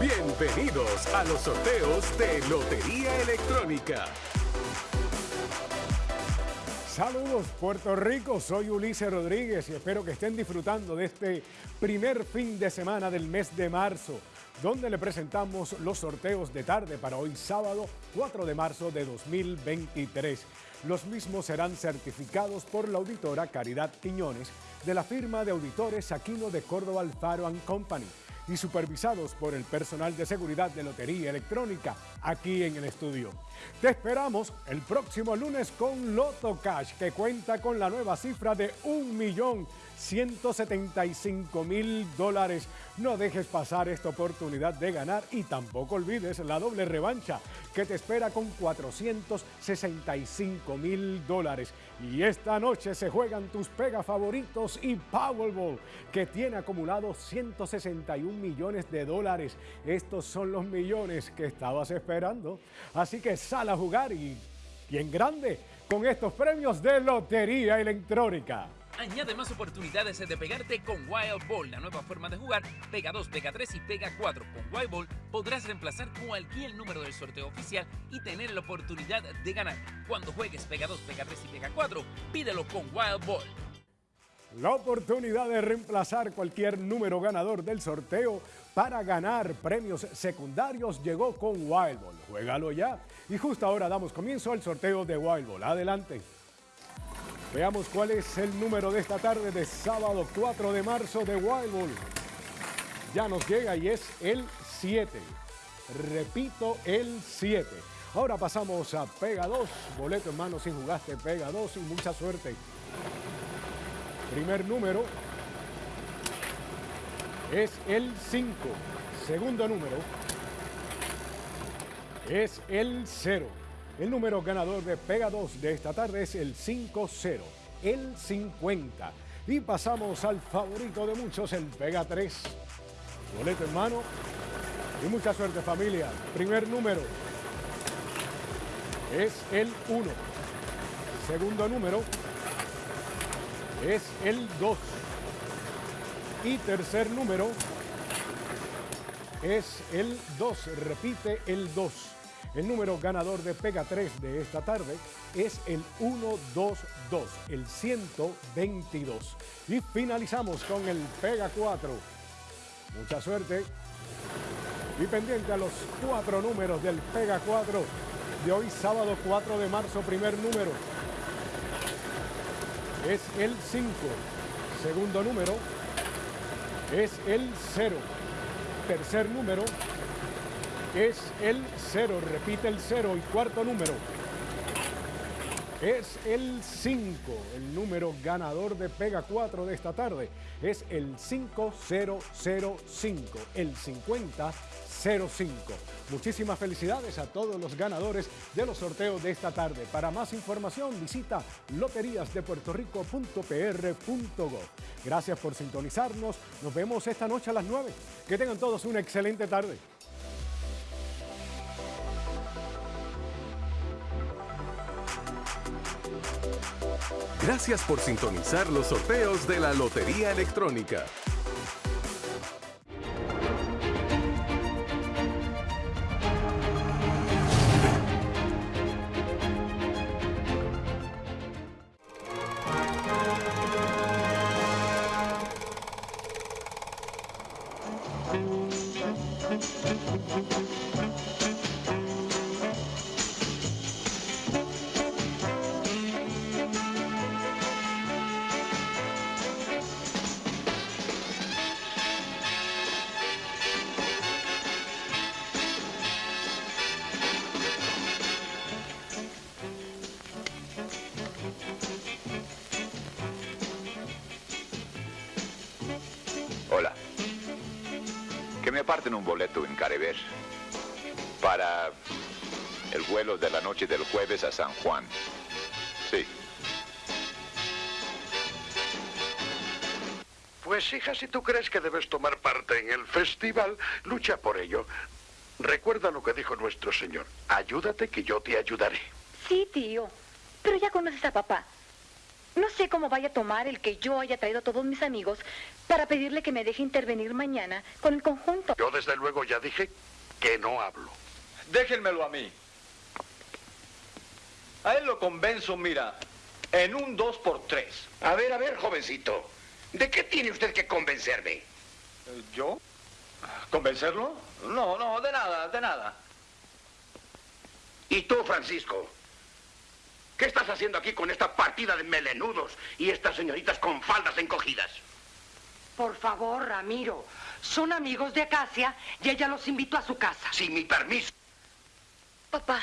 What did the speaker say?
Bienvenidos a los sorteos de Lotería Electrónica. Saludos Puerto Rico, soy Ulises Rodríguez y espero que estén disfrutando de este primer fin de semana del mes de marzo, donde le presentamos los sorteos de tarde para hoy sábado 4 de marzo de 2023. Los mismos serán certificados por la auditora Caridad Quiñones de la firma de auditores Aquino de Córdoba Alfaro Company y supervisados por el personal de seguridad de Lotería Electrónica aquí en el estudio. Te esperamos el próximo lunes con Loto Cash que cuenta con la nueva cifra de 1.175.000 dólares. No dejes pasar esta oportunidad de ganar y tampoco olvides la doble revancha que te espera con 465 mil dólares. Y esta noche se juegan tus pega favoritos y Powerball, que tiene acumulado 161 millones de dólares. Estos son los millones que estabas esperando. Así que sal a jugar y, y en grande con estos premios de Lotería Electrónica. Añade más oportunidades de pegarte con Wild Ball, la nueva forma de jugar. Pega 2, Pega 3 y Pega 4. Con Wild Ball podrás reemplazar cualquier número del sorteo oficial y tener la oportunidad de ganar. Cuando juegues Pega 2, Pega 3 y Pega 4, pídelo con Wild Ball. La oportunidad de reemplazar cualquier número ganador del sorteo para ganar premios secundarios llegó con Wild Ball. Juégalo ya. Y justo ahora damos comienzo al sorteo de Wild Ball. Adelante. Veamos cuál es el número de esta tarde de sábado 4 de marzo de Wild Ball. Ya nos llega y es el 7. Repito, el 7. Ahora pasamos a Pega 2. Boleto en mano si jugaste Pega 2 y mucha suerte. Primer número es el 5. Segundo número es el 0. El número ganador de Pega 2 de esta tarde es el 5-0, el 50. Y pasamos al favorito de muchos, el Pega 3. Boleto en mano y mucha suerte familia. Primer número es el 1. Segundo número es el 2. Y tercer número es el 2. Repite el 2. El número ganador de Pega 3 de esta tarde es el 122, el 122. Y finalizamos con el Pega 4. Mucha suerte. Y pendiente a los cuatro números del Pega 4 de hoy sábado 4 de marzo, primer número. Es el 5. Segundo número es el 0. Tercer número es el 0, repite el 0 y cuarto número es el 5, el número ganador de Pega 4 de esta tarde es el 5005, el 5005. Muchísimas felicidades a todos los ganadores de los sorteos de esta tarde. Para más información visita loteriasdepuertorico.pr.gov. Gracias por sintonizarnos. Nos vemos esta noche a las 9. Que tengan todos una excelente tarde. Gracias por sintonizar los sorteos de la Lotería Electrónica. Me aparten un boleto en Carever para el vuelo de la noche del jueves a San Juan. Sí. Pues hija, si tú crees que debes tomar parte en el festival, lucha por ello. Recuerda lo que dijo nuestro Señor. Ayúdate que yo te ayudaré. Sí, tío. Pero ya conoces a papá. No sé cómo vaya a tomar el que yo haya traído a todos mis amigos para pedirle que me deje intervenir mañana con el conjunto. Yo desde luego ya dije que no hablo. Déjenmelo a mí. A él lo convenzo, mira, en un dos por tres. A ver, a ver, jovencito. ¿De qué tiene usted que convencerme? Eh, ¿Yo? ¿Convencerlo? No, no, de nada, de nada. ¿Y tú, Francisco? ¿Qué estás haciendo aquí con esta partida de melenudos y estas señoritas con faldas encogidas? Por favor, Ramiro. Son amigos de Acacia y ella los invitó a su casa. Sin mi permiso. Papá,